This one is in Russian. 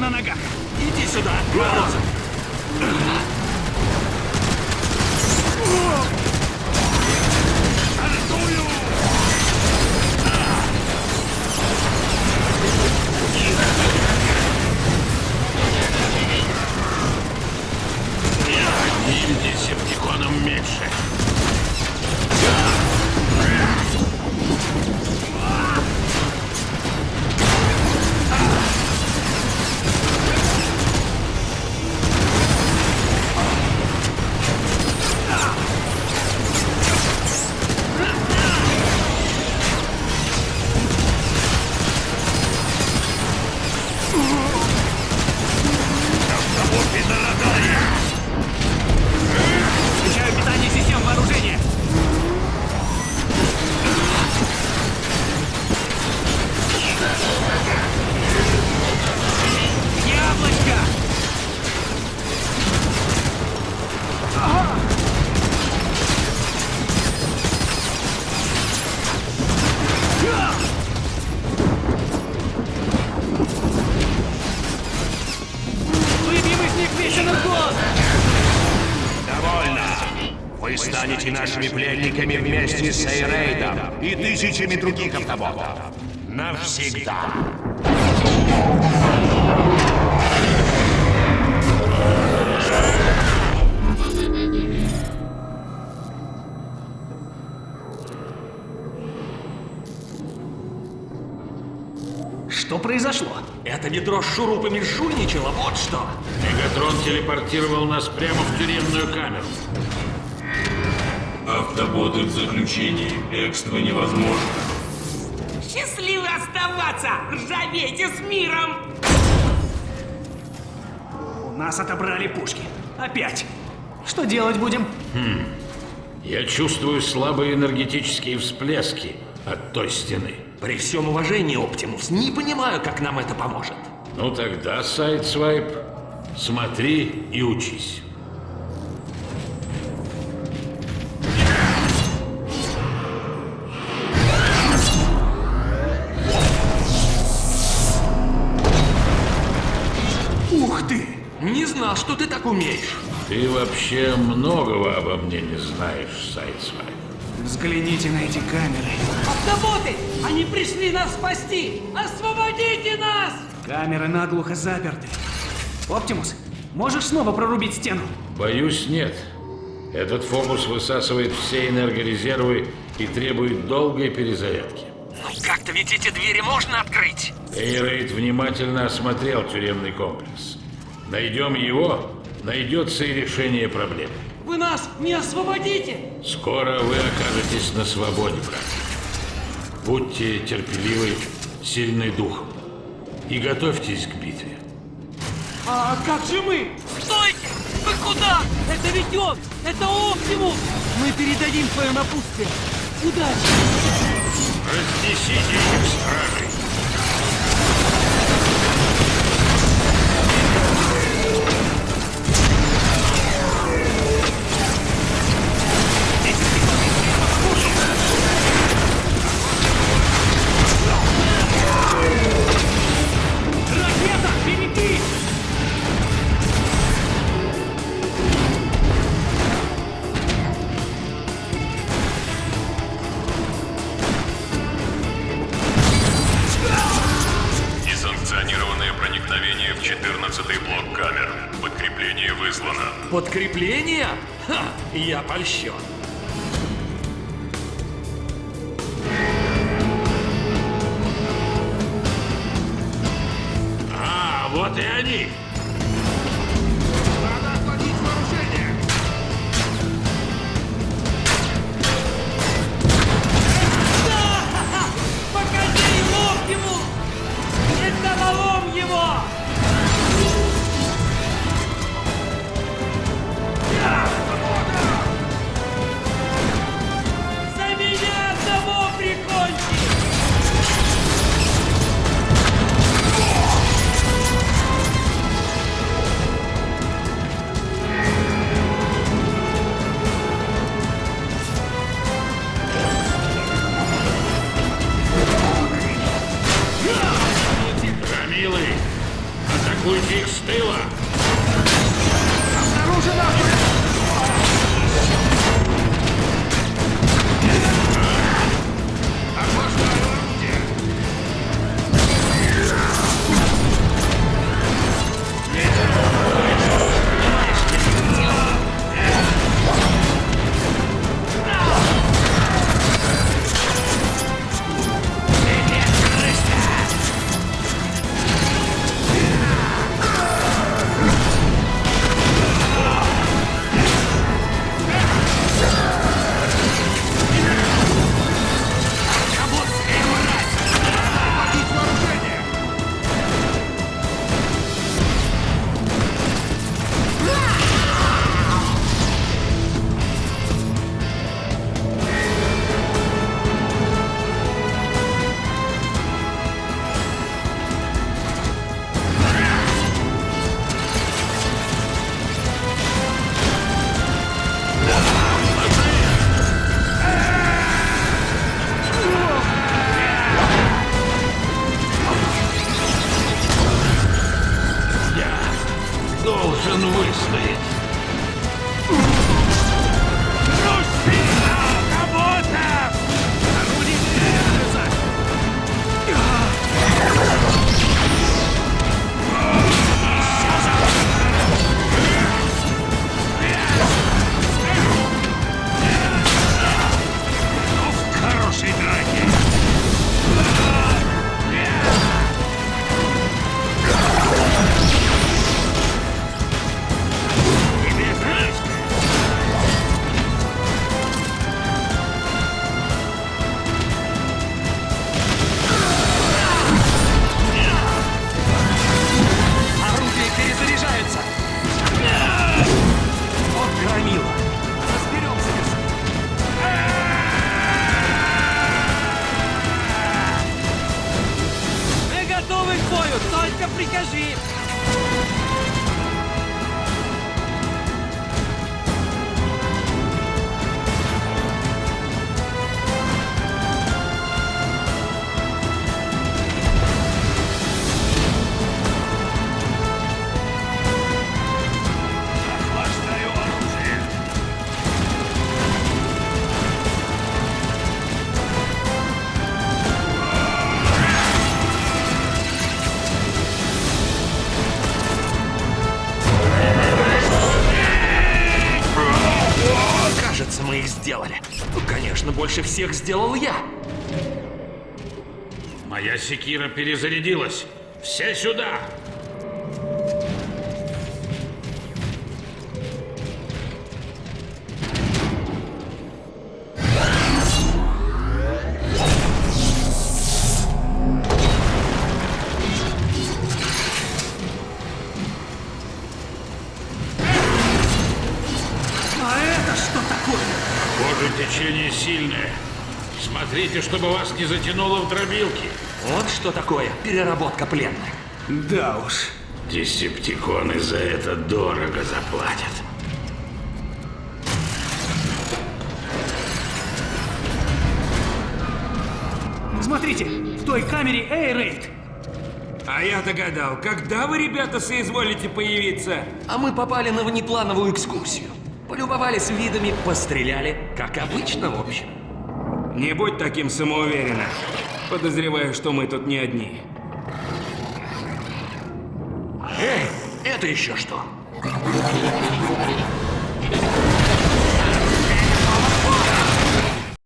на ногах. Иди сюда, Морозов. だ нашими пленниками вместе с Эйрейдом и тысячами других автоботов. Навсегда. Что произошло? Это ведро с шурупами жульничало, вот что. Мегатрон телепортировал нас прямо в тюремную камеру. Автоботы в заключении. Бегство невозможно. Счастливо оставаться! Ржавейте с миром! У нас отобрали пушки. Опять. Что делать будем? Я чувствую слабые энергетические всплески от той стены. При всем уважении, Оптимус, не понимаю, как нам это поможет. Ну тогда, Сайдсвайп, смотри и учись. Ух ты! Не знал, что ты так умеешь. Ты вообще многого обо мне не знаешь, Сайдсвайп. Взгляните на эти камеры. Автоботы! Они пришли нас спасти! Освободите нас! Камеры наглухо заперты. Оптимус, можешь снова прорубить стену? Боюсь, нет. Этот фокус высасывает все энергорезервы и требует долгой перезарядки. Ну как-то ведь эти двери можно открыть. Эйрейд внимательно осмотрел тюремный комплекс. Найдем его, найдется и решение проблемы. Вы нас не освободите! Скоро вы окажетесь на свободе, брат. Будьте терпеливы, сильны духом. И готовьтесь к битве. А как же мы? Стойте! Вы куда? Это ведь он! Это Оптимус! Мы передадим свое напутствие. Удачи! Разнесите их, стражей! Подкрепление? Ха, я польщен. А, вот и они! noise, Slade. Сделали. Конечно, больше всех сделал я. Моя секира перезарядилась. Все сюда! Течение сильное. Смотрите, чтобы вас не затянуло в дробилки. Вот что такое переработка пленных. Да уж. Десептиконы за это дорого заплатят. Смотрите, в той камере Эйрейд. А я догадал, когда вы, ребята, соизволите появиться? А мы попали на внеплановую экскурсию. Полюбовались видами, постреляли, как обычно, в общем. Не будь таким самоуверенным. Подозреваю, что мы тут не одни. Эй, это еще что?